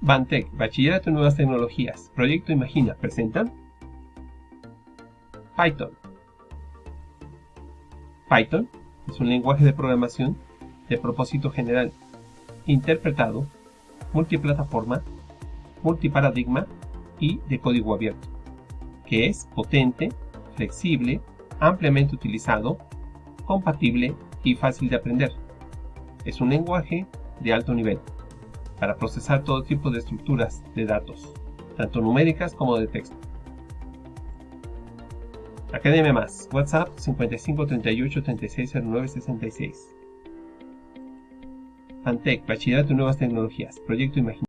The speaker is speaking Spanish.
Bantec, Bachillerato en Nuevas Tecnologías, Proyecto Imagina, presentan Python. Python es un lenguaje de programación de propósito general, interpretado, multiplataforma, multiparadigma y de código abierto, que es potente, flexible, ampliamente utilizado, compatible y fácil de aprender. Es un lenguaje de alto nivel para procesar todo tipo de estructuras de datos, tanto numéricas como de texto. Academia Más, WhatsApp 55 38 36 09 66. Antec, Bachillerato en Nuevas Tecnologías, Proyecto Imagina.